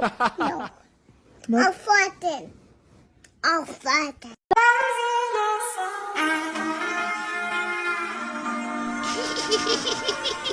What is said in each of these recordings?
Did you poop? No. No. I'll flatten. I'll flatten.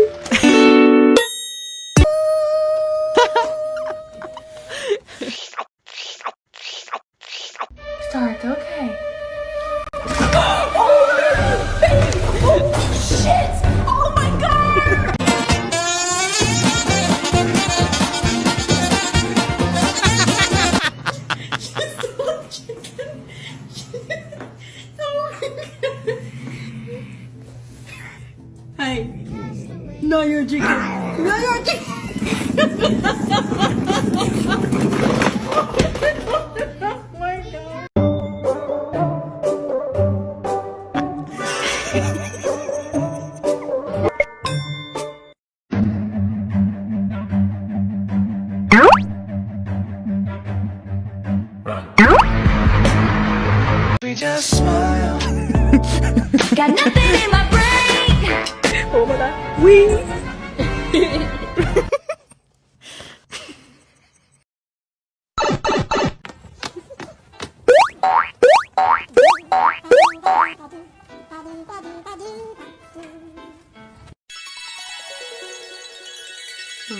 Hey, no, you're chicken. No, you're chicken.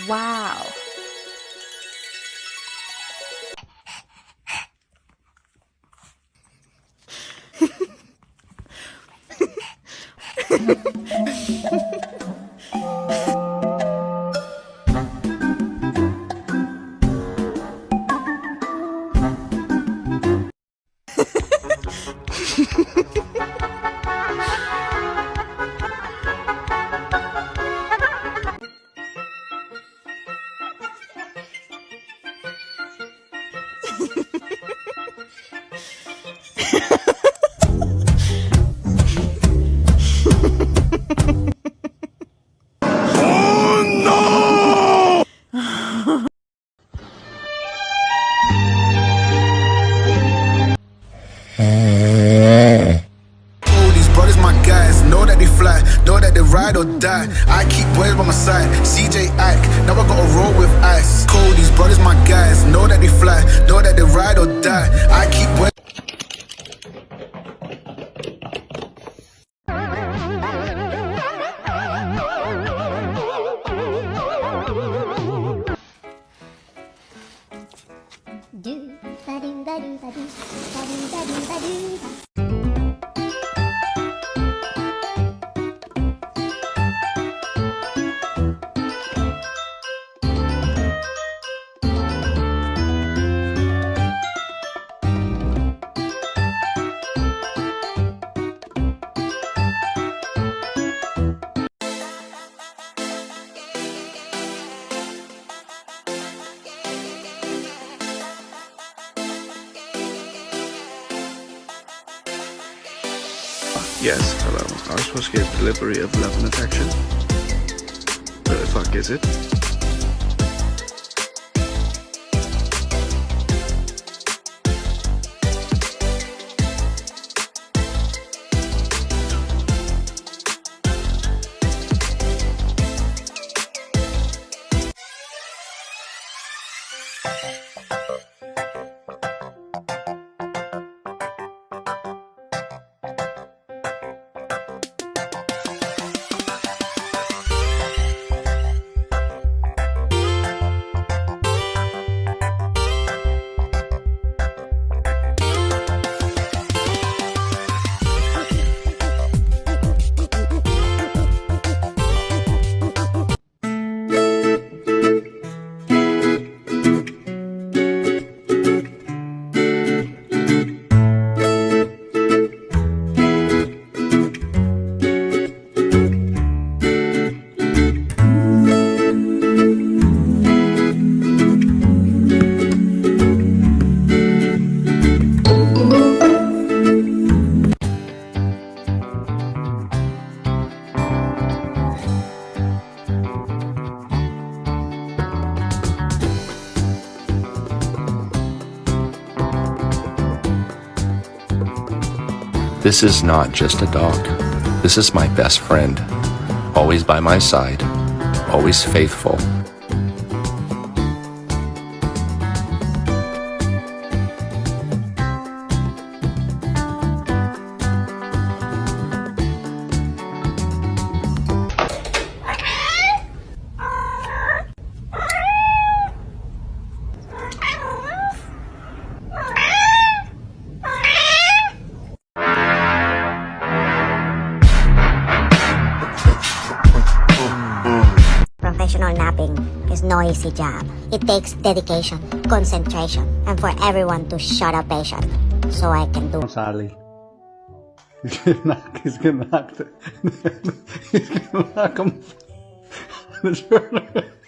Wow. or die. I keep boys. Do ba do ba do ba do Yes, hello. I was supposed to get delivery of love and affection. Where the fuck is it? This is not just a dog. This is my best friend. Always by my side. Always faithful. Is no easy job. It takes dedication, concentration, and for everyone to shut up patient so I can do Sally. He's gonna knock. He's gonna knock. The, he's gonna knock him.